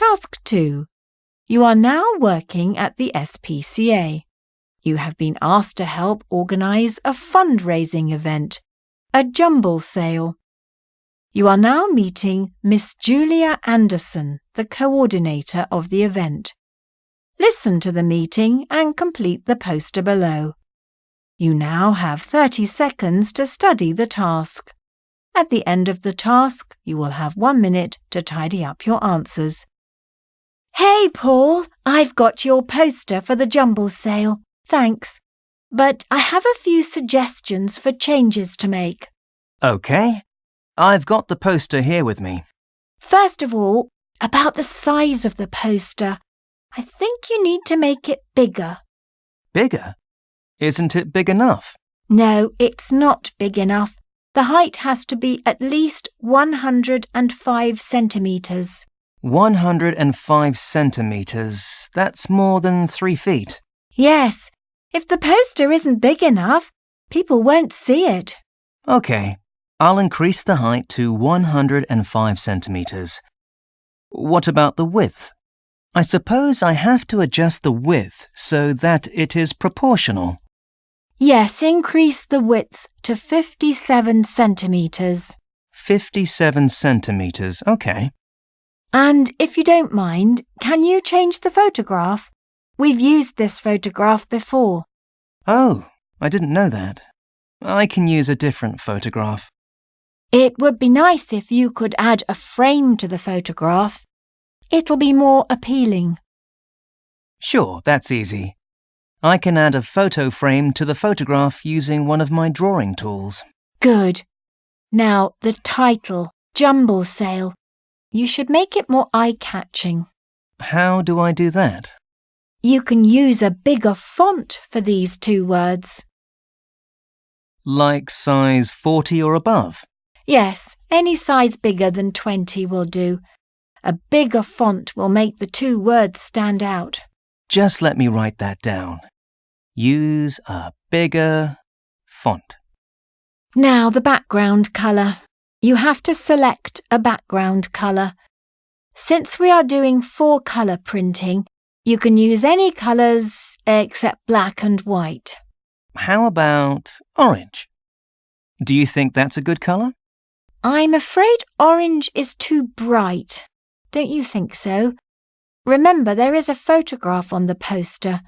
Task 2. You are now working at the SPCA. You have been asked to help organise a fundraising event, a jumble sale. You are now meeting Miss Julia Anderson, the coordinator of the event. Listen to the meeting and complete the poster below. You now have 30 seconds to study the task. At the end of the task, you will have one minute to tidy up your answers. Hey, Paul, I've got your poster for the jumble sale. Thanks. But I have a few suggestions for changes to make. OK. I've got the poster here with me. First of all, about the size of the poster. I think you need to make it bigger. Bigger? Isn't it big enough? No, it's not big enough. The height has to be at least 105 centimetres. 105 centimetres. That's more than three feet. Yes, if the poster isn't big enough, people won't see it. OK, I'll increase the height to 105 centimetres. What about the width? I suppose I have to adjust the width so that it is proportional. Yes, increase the width to 57 centimetres. 57 centimetres, OK. And if you don't mind, can you change the photograph? We've used this photograph before. Oh, I didn't know that. I can use a different photograph. It would be nice if you could add a frame to the photograph. It'll be more appealing. Sure, that's easy. I can add a photo frame to the photograph using one of my drawing tools. Good. Now, the title, Jumble Sale. You should make it more eye-catching. How do I do that? You can use a bigger font for these two words. Like size 40 or above? Yes, any size bigger than 20 will do. A bigger font will make the two words stand out. Just let me write that down. Use a bigger font. Now the background colour. You have to select a background colour. Since we are doing four colour printing, you can use any colours except black and white. How about orange? Do you think that's a good colour? I'm afraid orange is too bright. Don't you think so? Remember, there is a photograph on the poster.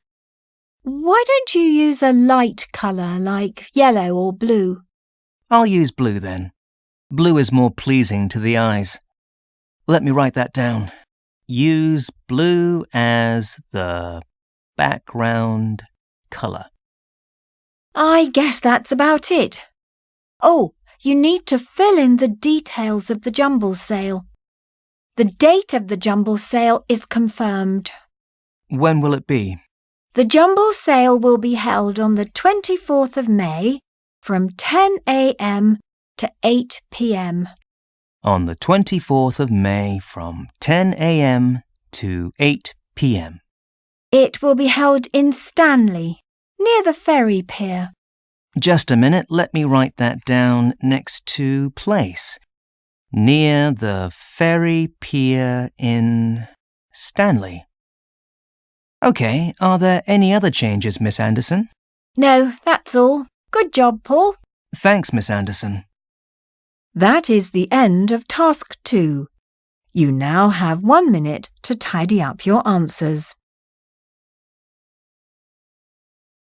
Why don't you use a light colour like yellow or blue? I'll use blue then. Blue is more pleasing to the eyes. Let me write that down. Use blue as the background colour. I guess that's about it. Oh, you need to fill in the details of the jumble sale. The date of the jumble sale is confirmed. When will it be? The jumble sale will be held on the 24th of May from 10 a.m. to 8 p.m. On the 24th of May from 10 a.m. to 8 p.m. It will be held in Stanley, near the ferry pier. Just a minute, let me write that down next to place. Near the ferry pier in Stanley. OK, are there any other changes, Miss Anderson? No, that's all. Good job, Paul. Thanks, Miss Anderson. That is the end of task two. You now have one minute to tidy up your answers.